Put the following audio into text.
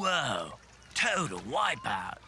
Whoa, total wipeout.